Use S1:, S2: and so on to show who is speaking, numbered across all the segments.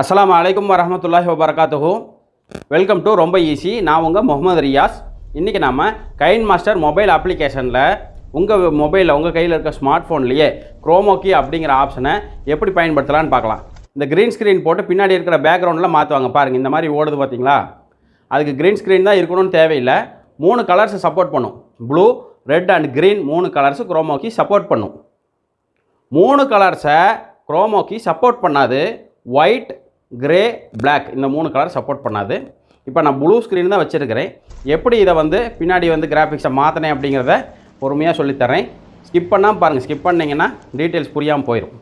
S1: அஸ்லாம் அலைக்கும் வரமத்துல்லாஹி வபரகாத்துஹு. வெல்கம் டு ரொம்ப ஈஸி நான் உங்கள் முகமது ரியாஸ். இன்றைக்கி நாம் கைன் மாஸ்டர் மொபைல் அப்ளிகேஷனில் உங்கள் மொபைலில் உங்கள் கையில் இருக்க ஸ்மார்ட் ஃபோன்லேயே குரோமோக்கி அப்படிங்கிற ஆப்ஷனை எப்படி பயன்படுத்தலான்னு பார்க்கலாம். இந்த க்ரீன் ஸ்க்ரீன் போட்டு பின்னாடி இருக்கிற பேக்ரவுண்டில் மாற்றுவாங்க பாருங்கள் இந்த மாதிரி ஓடுது பார்த்தீங்களா அதுக்கு க்ரீன் ஸ்க்ரீன் தான் இருக்கணும்னு தேவையில்லை. மூணு கலர்ஸை சப்போர்ட் பண்ணும். ப்ளூ ரெட் அண்ட் க்ரீன் மூணு கலர்ஸு குரோமோக்கி சப்போர்ட் பண்ணும். மூணு கலர்ஸை குரோமோக்கி சப்போர்ட் பண்ணாது. ஒயிட் கிரே பிளாக் இந்த மூணு கலர் சப்போர்ட் பண்ணாது. இப்போ நான் ப்ளூ ஸ்க்ரீன் தான் வச்சுருக்கிறேன். எப்படி இதை வந்து பின்னாடி வந்து கிராஃபிக்ஸை மாற்றினேன் அப்படிங்கிறத பொறுமையாக சொல்லித்தரேன். ஸ்கிப் பண்ணாமல் பாருங்கள் ஸ்கிப் பண்ணிங்கன்னா டீட்டெயில்ஸ் புரியாமல் போயிடும்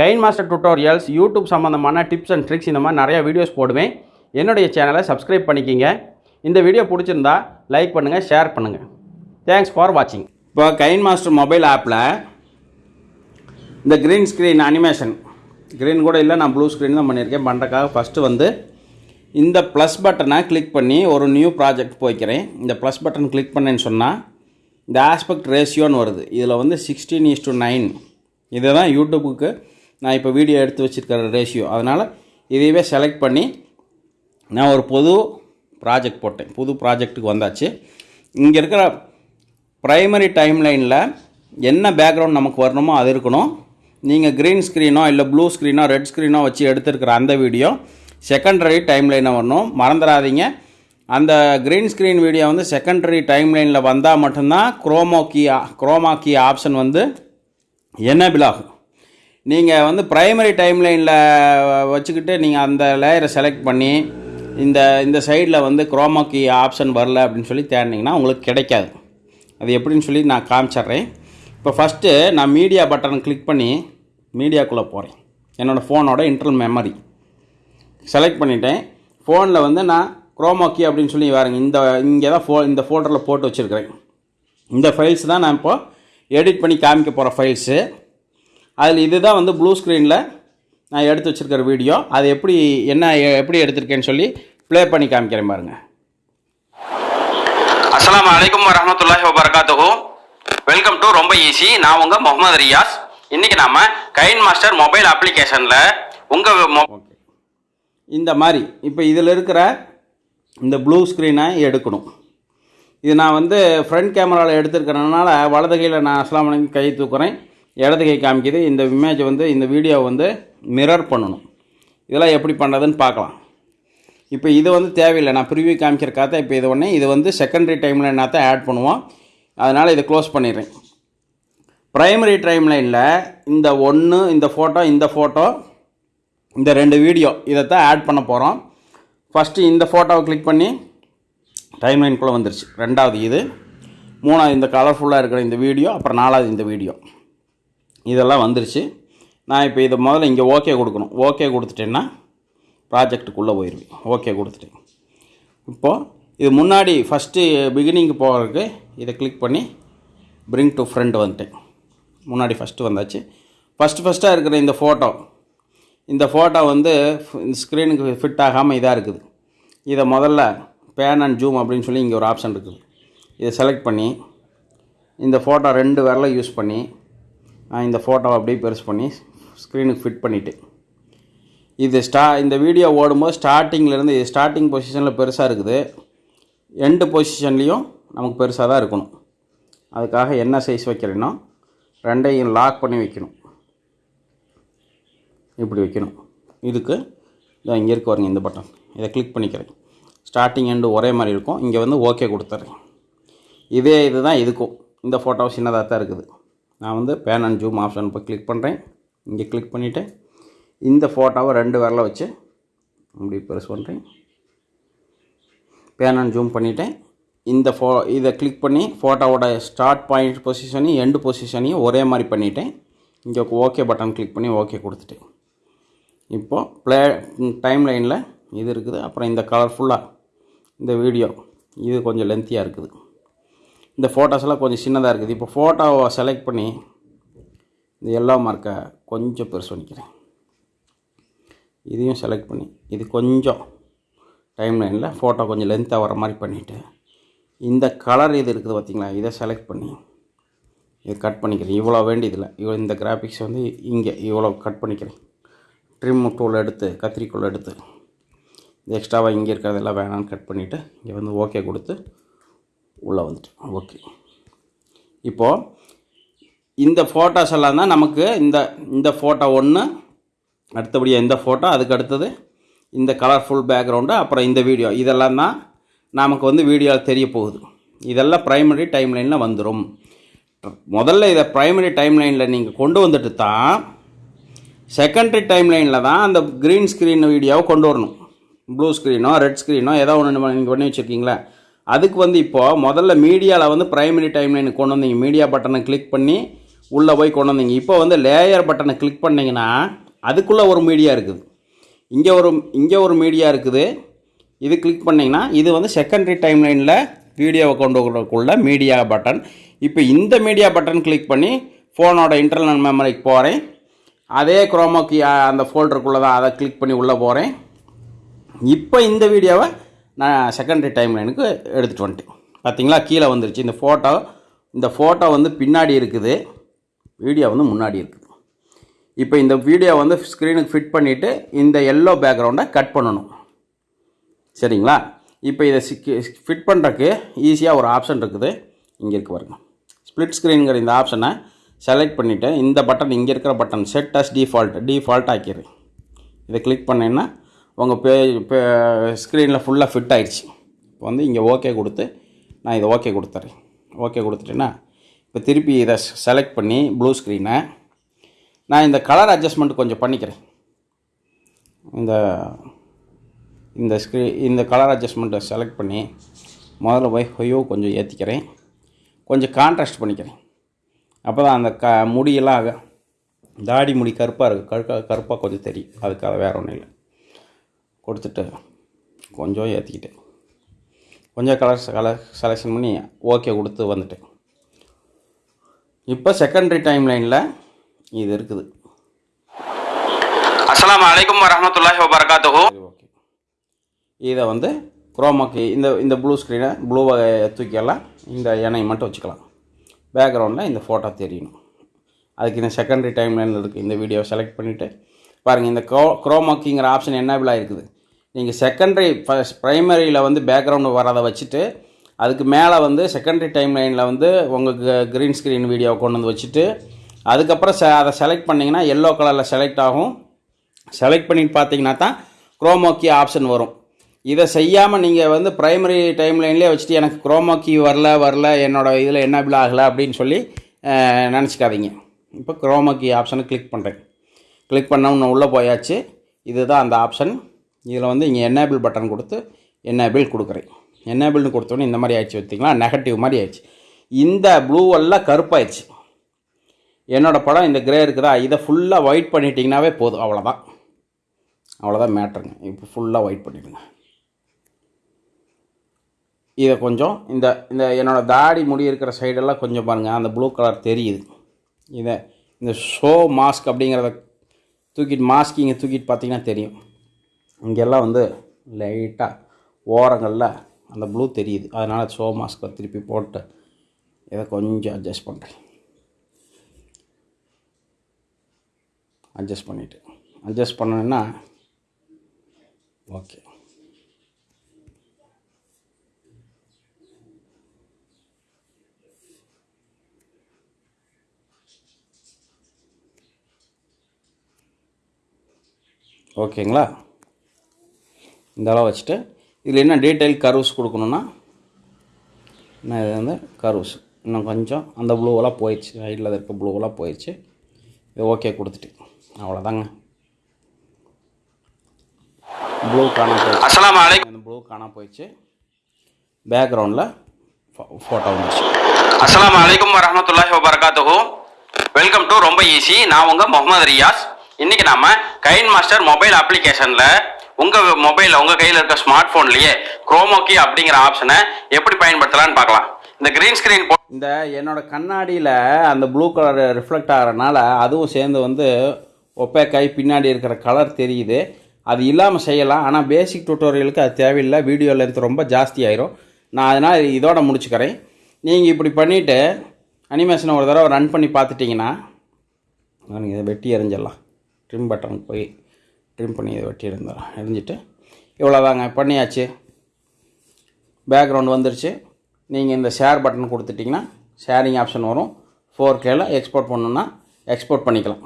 S1: கைன் மாஸ்டர் டுட்டோரியல்ஸ் யூடியூப் சம்மந்தமான டிப்ஸ் அண்ட் ட்ரிக்ஸ் இந்த மாதிரி நிறைய வீடியோஸ் போடுவேன். என்னுடைய சேனலை சப்ஸ்கிரைப் பண்ணிக்கிங்க. இந்த வீடியோ பிடிச்சிருந்தா லைக் பண்ணுங்கள் ஷேர் பண்ணுங்கள் தேங்க்ஸ் ஃபார் வாட்சிங் இப்போ கைன் மாஸ்டர் மொபைல் ஆப்பில் இந்த க்ரீன் ஸ்க்ரீன் அனிமேஷன் க்ரீன் கூட இல்லை நான் ப்ளூ ஸ்க்ரீன் தான் பண்ணியிருக்கேன். பண்ணுறக்காக ஃபஸ்ட்டு வந்து இந்த ப்ளஸ் பட்டனை கிளிக் பண்ணி ஒரு நியூ ப்ராஜெக்ட் போய்க்கிறேன். இந்த ப்ளஸ் பட்டன் கிளிக் பண்ணேன்னு சொன்னால் இந்த ஆஸ்பெக்ட் ரேஷியோன்னு வருது. இதில் வந்து சிக்ஸ்டீன் இஸ் டு நைன் இதை தான் யூடியூபுக்கு நான் இப்போ வீடியோ எடுத்து வச்சுருக்கிற ரேஷியோ அதனால் இதையவே செலக்ட் பண்ணி நான் ஒரு புது ப்ராஜெக்ட் போட்டேன். புது ப்ராஜெக்ட்டுக்கு வந்தாச்சு. இங்கே இருக்கிற ப்ரைமரி டைம்லைனில் என்ன பேக்ரவுண்ட் நமக்கு வரணுமோ அது இருக்கணும். நீங்கள் க்ரீன் ஸ்க்ரீனோ இல்லை ப்ளூ ஸ்க்ரீனோ ரெட் ஸ்க்ரீனோ வச்சு எடுத்துருக்கிற அந்த வீடியோ செகண்டரி டைம்லைனில் வரணும். மறந்துடாதீங்க. அந்த க்ரீன் ஸ்க்ரீன் வீடியோ வந்து செகண்டரி டைம்லைனில் வந்தால் மட்டும்தான் chroma key chroma key option வந்து எனேபிள் ஆகும். நீங்கள் வந்து ப்ரைமரி டைம்லைனில் வச்சுக்கிட்டு நீங்கள் அந்த லேயரை செலக்ட் பண்ணி இந்த இந்த சைடில் வந்து குரோமா கீ ஆப்ஷன் வரல அப்படின்னு சொல்லி தேடினீங்கன்னா உங்களுக்கு கிடைக்காது. அது எப்படின்னு சொல்லி நான் காமிச்சிட்றேன். இப்போ ஃபஸ்ட்டு நான் மீடியா பட்டனை கிளிக் பண்ணி மீடியாக்குள்ளே போகிறேன் என்னோடய ஃபோனோட இன்டர்னல் மெமரி செலக்ட் பண்ணிட்டேன். ஃபோனில் வந்து நான் குரோமோக்கி அப்படின்னு சொல்லி வரேங்க இந்த இங்கே தான் ஃபோ இந்த ஃபோல்டரில் போட்டு வச்சுருக்கிறேன். இந்த ஃபைல்ஸ் தான் நான் இப்போது எடிட் பண்ணி காமிக்க போகிற ஃபைல்ஸு அதில் இதுதான் வந்து ப்ளூ ஸ்க்ரீனில் நான் எடுத்து வச்சுருக்கிற வீடியோ அது எப்படி என்ன எப்படி எடுத்திருக்கேன்னு சொல்லி ப்ளே பண்ணி காமிக்கிறேன் பாருங்கள் அஸ்லாம் வலைக்கம் வரமத்துல்லாஹி வபரகாத்துஹு. வெல்கம் டு ரொம்ப ஈஸி நான் உங்கள் முகமது ரியாஸ். இன்றைக்கி நாம் கைன் மாஸ்டர் மொபைல் அப்ளிகேஷனில் உங்கள் இந்த மாதிரி இப்போ இதில் இருக்கிற இந்த ப்ளூ ஸ்க்ரீனை எடுக்கணும். இது நான் வந்து ஃப்ரண்ட் கேமராவில் எடுத்துருக்கிறதுனால வலது கையில் நான் அஸ்லாம் கை தூக்குறேன். இடது கை காமிக்குது. இந்த இமேஜ் வந்து இந்த வீடியோ வந்து மிரர் பண்ணணும். இதெல்லாம் எப்படி பண்ணுறதுன்னு பார்க்கலாம். இப்போ இது வந்து தேவையில்லை. நான் ப்ரிவியூ காமிக்கிறக்காக இப்போ இது ஒன்று இது வந்து செகண்டரி டைமில் என்னத்தான் ஆட் பண்ணுவோம். அதனால் இதை க்ளோஸ் பண்ணிடுறேன். ப்ரைமரி டைம்லைனில் இந்த ஒன்று இந்த ஃபோட்டோ இந்த ஃபோட்டோ இந்த ரெண்டு வீடியோ இதைத்தான் ஆட் பண்ண போகிறோம் ஃபஸ்ட்டு இந்த ஃபோட்டோவை கிளிக் பண்ணி டைம்லைனுக்குள்ளே வந்துருச்சு. ரெண்டாவது இது. மூணாவது இந்த கலர்ஃபுல்லாக இருக்கிற இந்த வீடியோ அப்புறம் நாலாவது இந்த வீடியோ இதெல்லாம் வந்துருச்சு. நான் இப்போ இதை முதல்ல இங்கே ஓகே கொடுக்கணும். ஓகே கொடுத்துட்டேன்னா ப்ராஜெக்ட்டுக்குள்ளே போயிடுவேன் ஓகே கொடுத்துட்டேன் இப்போது இது முன்னாடி ஃபஸ்ட்டு பிகினிங்க்கு போகிறதுக்கு இதை கிளிக் பண்ணி பிரிங் டு ஃப்ரெண்ட் வந்துட்டேன். முன்னாடி ஃபஸ்ட்டு வந்தாச்சு. ஃபஸ்ட்டு ஃபஸ்ட்டாக இருக்கிற இந்த ஃபோட்டோ இந்த ஃபோட்டோ வந்து இந்த ஸ்க்ரீனுக்கு ஃபிட் ஆகாமல் இதாக இருக்குது. இதை முதல்ல பேன் அண்ட் ஜூம் அப்படின்னு சொல்லி இங்கே ஒரு ஆப்ஷன் இருக்குது. இதை செலக்ட் பண்ணி இந்த ஃபோட்டோ ரெண்டு விரலை யூஸ் பண்ணி நான் இந்த ஃபோட்டோவை அப்படியே பெருசு பண்ணி ஸ்க்ரீனுக்கு ஃபிட் பண்ணிவிட்டு இது ஸ்டா இந்த வீடியோ ஓடும்போது ஸ்டார்டிங்கிலேருந்து இது ஸ்டார்டிங் பொசிஷனில் பெருசாக இருக்குது. எண்டு பொசிஷன்லேயும் நமக்கு பெருசாக தான் இருக்கணும். அதுக்காக என்ன சைஸ் வைக்கிறேன்னா ரெண்டையும் லாக் பண்ணி வைக்கணும். இப்படி வைக்கணும். இதுக்கு இதான் இங்கே இருக்க வரீங்க இந்த பட்டன் இதை கிளிக் பண்ணிக்கிறேன். ஸ்டார்டிங் எண்டு ஒரே மாதிரி இருக்கும். இங்கே வந்து ஓகே கொடுத்துட்றேன் இதே இது தான் இதுக்கும். இந்த ஃபோட்டோ சின்னதாக தான் இருக்குது. நான் வந்து பேன் அண்ட் ஜூம் ஆப்ஷன் இப்போ கிளிக் பண்ணுறேன் இங்கே கிளிக் பண்ணிவிட்டேன் இந்த ஃபோட்டோவை ரெண்டு விரல வச்சு இப்படி பெருசு பண்ணுறேன் பேன் அண்ட் ஜூம் பண்ணிவிட்டேன் இந்த ஃபோ இதை கிளிக் பண்ணி ஃபோட்டோவோட ஸ்டார்ட் பாயிண்ட் பொசிஷனையும் எண்டு பொசிஷனையும் ஒரே மாதிரி பண்ணிட்டேன். இங்கே ஓகே பட்டன் கிளிக் பண்ணி ஓகே கொடுத்துட்டேன். இப்போது ப்ளே டைம் லைனில் இது இருக்குது. அப்புறம் இந்த கலர்ஃபுல்லாக இந்த வீடியோ இது கொஞ்சம் லென்த்தியாக இருக்குது. இந்த ஃபோட்டோஸ்லாம் கொஞ்சம் சின்னதாக இருக்குது. இப்போ ஃபோட்டோவை செலக்ட் பண்ணி இந்த எல்லோ மார்க்கை கொஞ்சம் பெருசு பண்ணிக்கிறேன். இதையும் செலக்ட் பண்ணி இது கொஞ்சம் டைம் லைனில் ஃபோட்டோ கொஞ்சம் லென்த்தாக வர மாதிரி பண்ணிவிட்டு இந்த கலர் இது இருக்குது பார்த்திங்களா? இதை செலக்ட் பண்ணி. இதை கட் பண்ணிக்கிறேன். இவ்வளோ வேண்டியதில்லை. இவ்வளோ இந்த கிராஃபிக்ஸ் வந்து இங்கே இவ்வளோ கட் பண்ணிக்கிறேன். ட்ரிம் டூல் எடுத்து கத்திரிக்கோல் எடுத்து. இந்த எக்ஸ்ட்ராவாக இங்கே இருக்கிறதெல்லாம் வேணான்னு கட் பண்ணிவிட்டு இங்கே வந்து ஓகே கொடுத்து உள்ளே வந்துட்டு. ஓகே இப்போது இந்த ஃபோட்டோஸ் எல்லாம் தான் நமக்கு இந்த இந்த ஃபோட்டோ ஒன்று அடுத்தபடியாக இந்த ஃபோட்டோ அதுக்கு அடுத்தது இந்த கலர்ஃபுல் பேக்ரவுண்டு அப்புறம் இந்த வீடியோ இதெல்லாம் தான் நமக்கு வந்து வீடியோவில் தெரிய போகுது இதெல்லாம் ப்ரைமரி டைம்லைனில் வந்துடும் முதல்ல இதை ப்ரைமரி டைம்லைனில் நீங்கள் கொண்டு வந்துட்டு தான் செகண்டரி டைம்லைனில் தான் அந்த க்ரீன் ஸ்க்ரீன் வீடியோவை கொண்டு வரணும். ப்ளூ ஸ்க்ரீனோ ரெட் ஸ்க்ரீனோ ஏதோ ஒன்று நீங்கள் பண்ணி வச்சுருக்கீங்களா. அதுக்கு வந்து இப்போது முதல்ல மீடியாவில் வந்து ப்ரைமரி டைம்லைனுக்கு கொண்டு வந்தீங்க. மீடியா பட்டனை கிளிக் பண்ணி உள்ளே போய் கொண்டு வந்தீங்க. இப்போ வந்து லேயர் பட்டனை கிளிக் பண்ணிங்கன்னா அதுக்குள்ளே ஒரு மீடியா இருக்குது. இங்கே ஒரு இங்கே ஒரு மீடியா இருக்குது. இது கிளிக் பண்ணிங்கன்னா இது வந்து செகண்டரி டைம்லைனில் வீடியோவை கொண்டு வரக்குள்ள மீடியா பட்டன் இப்போ இந்த மீடியா பட்டன் கிளிக் பண்ணி ஃபோனோட இன்டர்னல் மெமரிக்கு போகிறேன் அதே குரோமோக்கு அந்த ஃபோல்டருக்குள்ளே தான் அதை கிளிக் பண்ணி உள்ளே போகிறேன் இப்போ இந்த வீடியோவை நான் செகண்டரி டைம்லைனுக்கு எடுத்துகிட்டு வந்துட்டேன். பார்த்தீங்களா கீழே வந்துருச்சு. இந்த ஃபோட்டோ இந்த ஃபோட்டோ வந்து பின்னாடி இருக்குது. வீடியோ வந்து முன்னாடி இருக்குது இப்போ இந்த வீடியோ வந்து ஸ்க்ரீனுக்கு ஃபிட் பண்ணிவிட்டு இந்த எல்லோ பேக்ரவுண்டை கட் பண்ணணும். சரிங்களா? இப்போ இதை ஃபிட் பண்ணுறக்கு ஈஸியாக ஒரு ஆப்ஷன் இருக்குது. இங்கே இருக்கு பாருங்க. ஸ்ப்ளிட் ஸ்க்ரீனுங்கிற இந்த ஆப்ஷனை செலக்ட் பண்ணிவிட்டு இந்த பட்டன் இங்கே இருக்கிற button set as default default ஆக்கிடு இதை கிளிக் பண்ணேன்னா உங்கள் பே இப்போ ஸ்க்ரீனில் ஃபுல்லாக ஃபிட் ஆகிடுச்சு இப்போ வந்து இங்கே ஓகே கொடுத்து நான் இதை ஓகே கொடுத்துட்றேன் ஓகே கொடுத்துட்டேன்னா இப்போ திருப்பி இதை செலக்ட் பண்ணி ப்ளூ ஸ்க்ரீனை நான் இந்த கலர் அட்ஜஸ்ட்மெண்ட் கொஞ்சம் பண்ணிக்கிறேன். இந்த இந்த ஸ்க்ரீ இந்த கலர் அட்ஜஸ்ட்மெண்ட்டை செலக்ட் பண்ணி முதல்ல போய் ஹொயோ கொஞ்சம் ஏற்றிக்கிறேன் கொஞ்சம் கான்ட்ராஸ்ட் பண்ணிக்கிறேன். அப்போ தான் அந்த க முடியெல்லாம் ஆக தாடி முடி கருப்பாக இருக்குது கருக்காக கருப்பாக கொஞ்சம் தெரியும். அதுக்காக வேறு ஒன்றும் இல்லை. கொடுத்துட்டு கொஞ்சம் ஏற்றிக்கிட்டேன் கொஞ்சம் கலர் கலர் செலெக்ஷன் பண்ணி ஓகே கொடுத்து வந்துட்டேன். இப்போ செகண்டரி டைம் லைனில் இது இருக்குது. அஸ்லாம் வலைக்கம் வரஹ்மத்துல்லாஹி வபரகாத்துஹு. இதை வந்து குரோமாக்கு இந்த இந்த ப்ளூ ஸ்க்ரீனை ப்ளூவை தூக்கியெல்லாம் இந்த எண்ணெயை மட்டும் வச்சுக்கலாம். பேக்ரவுண்டில் இந்த ஃபோட்டோ தெரியணும். அதுக்கு இந்த செகண்டரி டைம் இருக்குது இந்த வீடியோவை செலக்ட் பண்ணிவிட்டு பாருங்கள் இந்த க்ரோ க்ரோமாக்கிங்கிற ஆப்ஷன் என்னபிள் இருக்குது நீங்கள் செகண்டரி ஃபஸ்ட் ப்ரைமரியில் வந்து பேக்ரவுண்டு வரதை வச்சுட்டு அதுக்கு மேலே வந்து செகண்டரி டைம் லைனில் வந்து உங்களுக்கு க்ரீன் ஸ்க்ரீன் வீடியோவை கொண்டு வந்து வச்சுட்டு அதுக்கப்புறம் செ அதை செலக்ட் பண்ணிங்கன்னா எல்லோ கலரில் செலக்ட் ஆகும். செலக்ட் பண்ணிட்டு பார்த்தீங்கன்னா தான் குரோமோக்கி ஆப்ஷன் வரும். இதை செய்யாமல் நீங்கள் வந்து ப்ரைமரி டைம் லைன்லேயே வச்சுட்டு எனக்கு குரோமோக்கி வரல வரல என்னோடய இதில் என்ன பில் ஆகலை அப்படின்னு சொல்லி நினச்சிக்காதீங்க. இப்போ குரோமோ கீ ஆப்ஷனை கிளிக் பண்ணுறேன் கிளிக் பண்ண உள்ளே போயாச்சு. இதுதான் அந்த ஆப்ஷன் இதில் வந்து இங்கே என்னேபிள் பட்டன் கொடுத்து என்னேபிள் கொடுக்குறேன். என்னேபிள்னு கொடுத்தோன்னே இந்த மாதிரி ஆயிடுச்சு பார்த்தீங்களா? நெகட்டிவ் மாதிரி ஆயிடுச்சு. இந்த ப்ளூ எல்லாம் கருப்பாயிடுச்சு. என்னோடய படம் இந்த கிரே இருக்குதா? இதை ஃபுல்லாக ஒயிட் பண்ணிட்டீங்கன்னாவே போதும். அவ்வளோதான் அவ்வளோதான் மேட்ருங்க இப்போ ஃபுல்லாக ஒயிட் பண்ணிவிடுங்க இதை கொஞ்சம் இந்த இந்த என்னோடய தாடி முடி இருக்கிற சைடெல்லாம் கொஞ்சம் பாருங்கள் அந்த ப்ளூ கலர் தெரியுது. இதை இந்த ஷோ மாஸ்க் அப்படிங்கிறத தூக்கிட்டு இங்கே தூக்கிட்டு பார்த்தீங்கன்னா தெரியும். இங்கெல்லாம் வந்து லைட்டாக ஓரங்களில் அந்த ப்ளூ தெரியுது. அதனால் ஷோ மாஸ்க்கை திருப்பி போட்டு இதை கொஞ்சம் அட்ஜஸ்ட் பண்ணுறேன் அட்ஜஸ்ட் பண்ணிவிட்டு அட்ஜஸ்ட் பண்ணணுன்னா ஓகே ஓகேங்களா? இந்த அளவு வச்சுட்டு இதில் என்ன டீட்டெயில் கர்வ்ஸ் கொடுக்கணுன்னா நான் இது வந்து கர்வ்ஸ் இன்னும் கொஞ்சம் அந்த ப்ளூவெல்லாம் போயிடுச்சு. சைடில் இருக்க ப்ளூவெல்லாம் போயிடுச்சு. இது ஓகே கொடுத்துட்டு. அவ்வளோதாங்க ப்ளூ காணாம போயிடுச்சு.
S2: அஸ்ஸலாமு அலைக்கும்
S1: இந்த ப்ளூ காணாம போயிடுச்சு. பேக்ரவுண்டில் ஃபோட்டோ வந்துடுச்சு
S2: அஸ்ஸலாமு அலைக்கும் வரஹ்மத்துல்லாஹி வபரகாத்துஹு. வெல்கம் டு ரொம்ப ஈஸி நான் உங்க முகமது ரியாஸ். இன்னைக்கு நாம கைன் மாஸ்டர் மொபைல் அப்ளிகேஷன்ல உங்க மொபைல்ல உங்க கையில் இருக்க ஸ்மார்ட் போன்லயே குரோமோக்கி அப்படிங்கிற ஆப்ஷனை எப்படி பயன்படுத்தலாம்னு பார்க்கலாம். இந்த கிரீன் ஸ்கிரீன்
S1: இந்த என்னோட கண்ணாடியில் அந்த ப்ளூ கலர் ரிஃப்ளெக்ட் ஆகிறனால அதுவும் சேர்ந்து வந்து ஒப்பேக்காய் பின்னாடி இருக்கிற கலர் தெரியுது. அது இல்லாமல் செய்யலாம். ஆனால் பேசிக் டுட்டோரியலுக்கு அது தேவையில்லை. வீடியோ லென்த் ரொம்ப ஜாஸ்தி ஆயிரும். நான் அதனால் இதோட முடிச்சுக்கிறேன். நீங்கள் இப்படி பண்ணிவிட்டு அனிமேஷனை ஒரு தடவை ரன் பண்ணி பார்த்துட்டிங்கன்னா நீங்கள் இதை வெட்டி எறிஞ்சிடலாம். ட்ரிம் பட்டன் போய் ட்ரிம் பண்ணி இதை வெட்டி இருந்தோம் எரிஞ்சிட்டு. இவ்வளோதாங்க பண்ணியாச்சு. பேக்ரவுண்ட் வந்துருச்சு. நீங்கள் இந்த ஷேர் பட்டன் கொடுத்துட்டிங்கன்னா ஷேரிங் ஆப்ஷன் வரும். ஃபோர் கேல எக்ஸ்போர்ட் பண்ணணுன்னா எக்ஸ்போர்ட் பண்ணிக்கலாம்.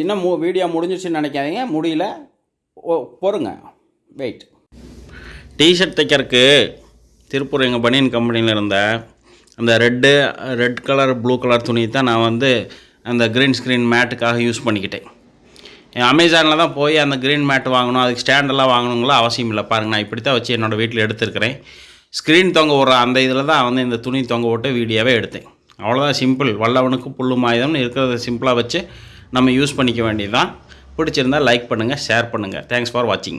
S1: இன்னும் மு வீடியோ முடிஞ்சிருச்சுன்னு நினைக்காதீங்க. முடியல. ஓ பொறுங்க. வெயிட் டிஷர்ட் தைக்கிறதுக்கு திருப்பூர் எங்கள் பனியன் கம்பெனியில் இருந்த அந்த red red colour blue colour துணி தான் நான் வந்து அந்த க்ரீன் ஸ்க்ரீன் மேட்டுக்காக யூஸ் பண்ணிக்கிட்டேன். அமேசானில் தான் போய் அந்த க்ரீன் மேட் வாங்கணும் அதுக்கு ஸ்டாண்டெல்லாம் வாங்கணுங்களா அவசியம் இல்லை. பாருங்கள் நான் இப்படி தான் வச்சு என்னோடய வீட்டில் எடுத்துருக்கிறேன். ஸ்க்ரீன் தொங்க விட்ற அந்த இதில் தான் வந்து இந்த துணி தொங்க விட்டு வீடியோவே எடுத்தேன். அவ்வளோதான் சிம்பிள் வல்லவனுக்கு புல்லு மாயுதம்னு இருக்கிறத சிம்பிளாக வச்சு நம்ம யூஸ் பண்ணிக்க வேண்டியது தான் பிடிச்சிருந்தா லைக் பண்ணுங்கள் ஷேர் பண்ணுங்கள் தேங்க்ஸ் ஃபார் வாட்சிங்